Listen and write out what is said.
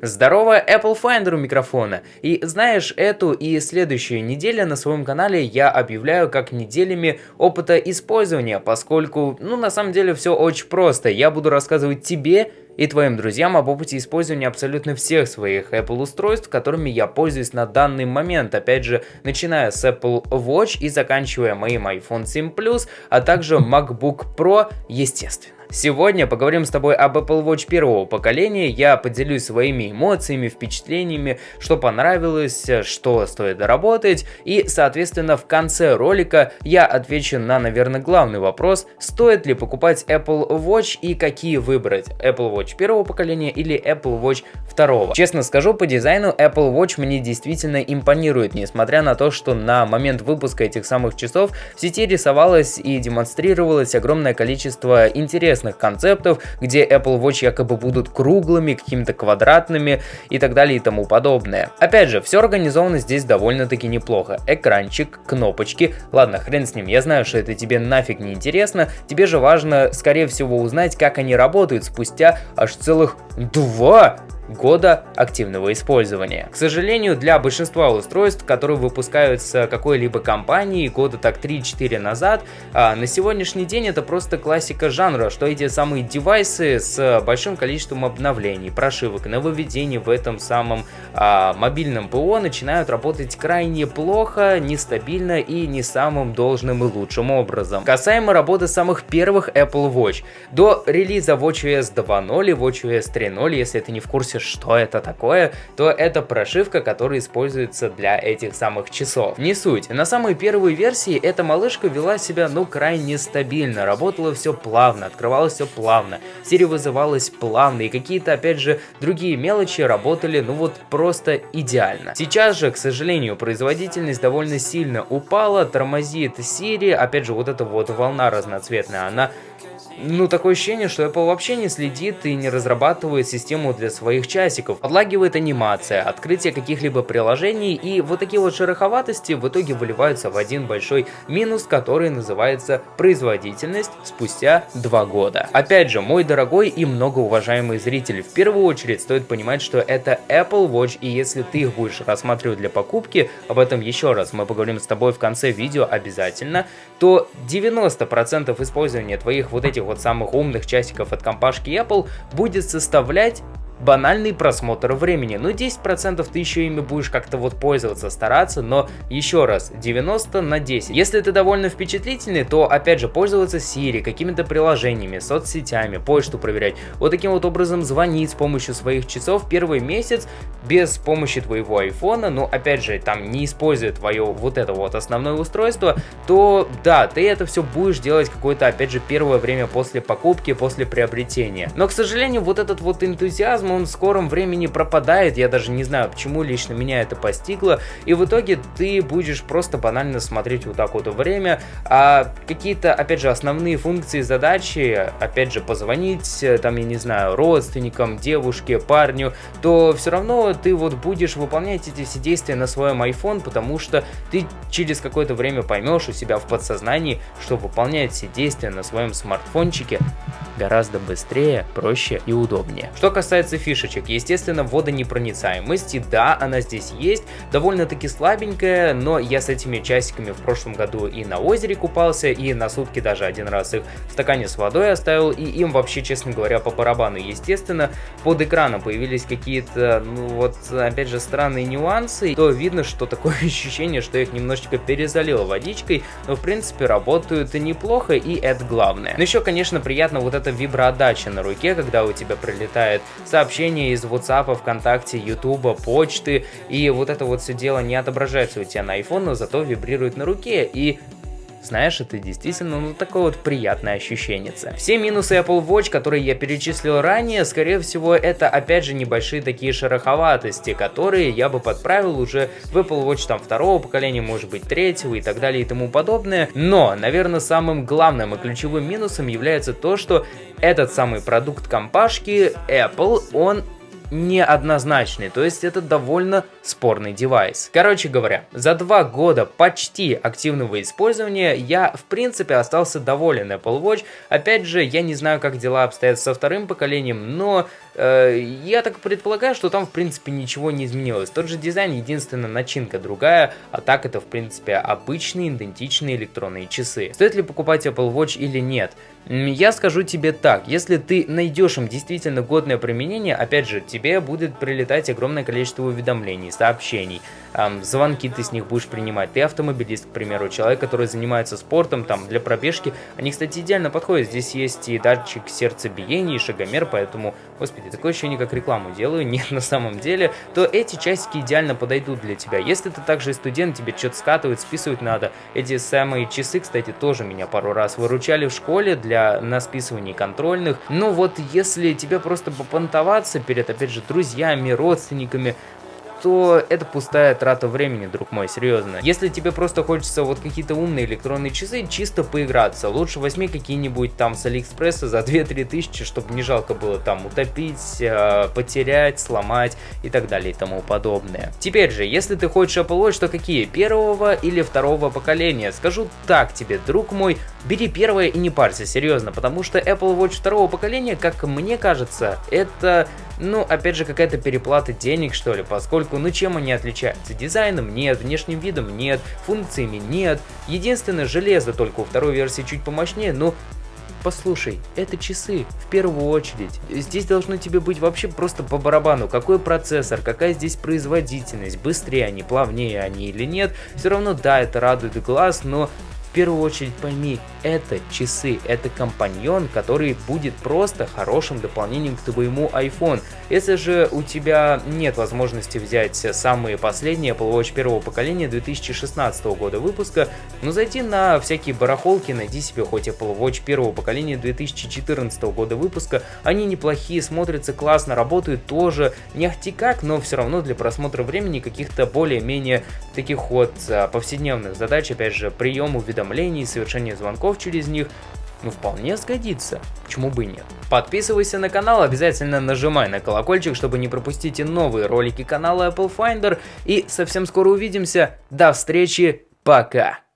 Здорово, Apple Finder у микрофона. И знаешь, эту и следующую неделю на своем канале я объявляю как неделями опыта использования, поскольку, ну, на самом деле все очень просто. Я буду рассказывать тебе и твоим друзьям об опыте использования абсолютно всех своих Apple устройств, которыми я пользуюсь на данный момент. Опять же, начиная с Apple Watch и заканчивая моим iPhone 7 Plus, а также MacBook Pro, естественно. Сегодня поговорим с тобой об Apple Watch первого поколения, я поделюсь своими эмоциями, впечатлениями, что понравилось, что стоит доработать, и, соответственно, в конце ролика я отвечу на, наверное, главный вопрос, стоит ли покупать Apple Watch и какие выбрать, Apple Watch первого поколения или Apple Watch второго. Честно скажу, по дизайну Apple Watch мне действительно импонирует, несмотря на то, что на момент выпуска этих самых часов в сети рисовалось и демонстрировалось огромное количество интересных интересных концептов, где Apple Watch якобы будут круглыми, какими-то квадратными и так далее и тому подобное. Опять же, все организовано здесь довольно-таки неплохо. Экранчик, кнопочки, ладно, хрен с ним, я знаю, что это тебе нафиг не интересно, тебе же важно, скорее всего, узнать, как они работают спустя аж целых два года активного использования. К сожалению, для большинства устройств, которые выпускаются какой-либо компанией года так 3-4 назад, а, на сегодняшний день это просто классика жанра, что эти самые девайсы с большим количеством обновлений, прошивок, нововведений в этом самом а, мобильном ПО начинают работать крайне плохо, нестабильно и не самым должным и лучшим образом. Касаемо работы самых первых Apple Watch. До релиза WatchOS 2.0 и WatchOS 3.0, если ты не в курсе, что это такое, то это прошивка, которая используется для этих самых часов. Не суть. На самой первой версии эта малышка вела себя ну крайне стабильно, работало все плавно, открывалось все плавно, Siri вызывалась плавно и какие-то опять же другие мелочи работали ну вот просто идеально. Сейчас же, к сожалению, производительность довольно сильно упала, тормозит Siri, опять же вот эта вот волна разноцветная, она ну, такое ощущение, что Apple вообще не следит и не разрабатывает систему для своих часиков. Подлагивает анимация, открытие каких-либо приложений и вот такие вот шероховатости в итоге выливаются в один большой минус, который называется производительность спустя два года. Опять же, мой дорогой и многоуважаемый зритель, в первую очередь стоит понимать, что это Apple Watch и если ты их будешь рассматривать для покупки, об этом еще раз мы поговорим с тобой в конце видео обязательно, то 90% использования твоих вот этих вот самых умных часиков от компашки Apple будет составлять банальный просмотр времени. Ну 10% ты еще ими будешь как-то вот пользоваться, стараться, но еще раз, 90 на 10. Если ты довольно впечатлительный, то опять же пользоваться Siri, какими-то приложениями, соцсетями, почту проверять, вот таким вот образом звонить с помощью своих часов первый месяц без помощи твоего айфона, но опять же там не используя твое вот это вот основное устройство, то да, ты это все будешь делать какое-то опять же первое время после покупки, после приобретения. Но к сожалению вот этот вот энтузиазм он в скором времени пропадает, я даже не знаю, почему лично меня это постигло, и в итоге ты будешь просто банально смотреть вот так вот время, а какие-то, опять же, основные функции задачи, опять же, позвонить, э, там, я не знаю, родственникам, девушке, парню, то все равно ты вот будешь выполнять эти все действия на своем iPhone, потому что ты через какое-то время поймешь у себя в подсознании, что выполнять все действия на своем смартфончике гораздо быстрее, проще и удобнее. Что касается фишечек, естественно, водонепроницаемость, да, она здесь есть, довольно-таки слабенькая, но я с этими часиками в прошлом году и на озере купался, и на сутки даже один раз их в стакане с водой оставил, и им вообще, честно говоря, по барабану. Естественно, под экраном появились какие-то, ну вот, опять же, странные нюансы, то видно, что такое ощущение, что их немножечко перезалило водичкой, но в принципе работают неплохо, и это главное. Но еще, конечно, приятно вот это виброотдача на руке, когда у тебя прилетает сообщение из WhatsApp, ВКонтакте, YouTube, почты, и вот это вот все дело не отображается у тебя на iPhone, но зато вибрирует на руке, и знаешь, это действительно ну, такое вот приятное ощущение. Все минусы Apple Watch, которые я перечислил ранее, скорее всего, это опять же небольшие такие шероховатости, которые я бы подправил уже в Apple Watch там второго поколения, может быть третьего и так далее и тому подобное. Но, наверное, самым главным и ключевым минусом является то, что этот самый продукт компашки Apple, он неоднозначный, то есть это довольно спорный девайс. Короче говоря, за два года почти активного использования я в принципе остался доволен Apple Watch. Опять же, я не знаю, как дела обстоят со вторым поколением, но я так предполагаю, что там в принципе ничего не изменилось. Тот же дизайн, единственная начинка другая, а так это в принципе обычные идентичные электронные часы. Стоит ли покупать Apple Watch или нет? Я скажу тебе так, если ты найдешь им действительно годное применение, опять же, тебе будет прилетать огромное количество уведомлений, сообщений, эм, звонки ты с них будешь принимать. Ты автомобилист, к примеру, человек, который занимается спортом, там, для пробежки. Они, кстати, идеально подходят. Здесь есть и датчик сердцебиения, и шагомер, поэтому, господи, такое ощущение, как рекламу делаю, нет на самом деле, то эти часики идеально подойдут для тебя. Если ты также студент, тебе что-то скатывать, списывать надо, эти самые часы, кстати, тоже меня пару раз выручали в школе для на списывании контрольных. Но вот если тебе просто попонтоваться перед, опять же, друзьями, родственниками, то это пустая трата времени, друг мой, серьезно. Если тебе просто хочется вот какие-то умные электронные часы, чисто поиграться, лучше возьми какие-нибудь там с Алиэкспресса за 2-3 тысячи, чтобы не жалко было там утопить, э, потерять, сломать и так далее и тому подобное. Теперь же, если ты хочешь Apple Watch, то какие? Первого или второго поколения? Скажу так тебе, друг мой, бери первое и не парься, серьезно, потому что Apple Watch второго поколения, как мне кажется, это ну, опять же, какая-то переплата денег, что ли, поскольку, ну, чем они отличаются? Дизайном нет, внешним видом нет, функциями нет. Единственное, железо только у второй версии чуть помощнее, но Послушай, это часы, в первую очередь. Здесь должно тебе быть вообще просто по барабану, какой процессор, какая здесь производительность, быстрее они, плавнее они или нет. Все равно, да, это радует глаз, но в первую очередь пойми, это часы, это компаньон, который будет просто хорошим дополнением к твоему iPhone. Если же у тебя нет возможности взять самые последние Apple Watch первого поколения 2016 года выпуска, ну зайди на всякие барахолки, найди себе хоть Apple Watch первого поколения 2014 года выпуска, они неплохие, смотрятся классно, работают тоже, не ахти как, но все равно для просмотра времени каких-то более-менее таких вот а, повседневных задач, опять же, прием уведомлений уведомлений, совершение звонков через них, ну вполне сгодится, почему бы и нет. Подписывайся на канал, обязательно нажимай на колокольчик, чтобы не пропустить новые ролики канала Apple Finder, и совсем скоро увидимся, до встречи, пока!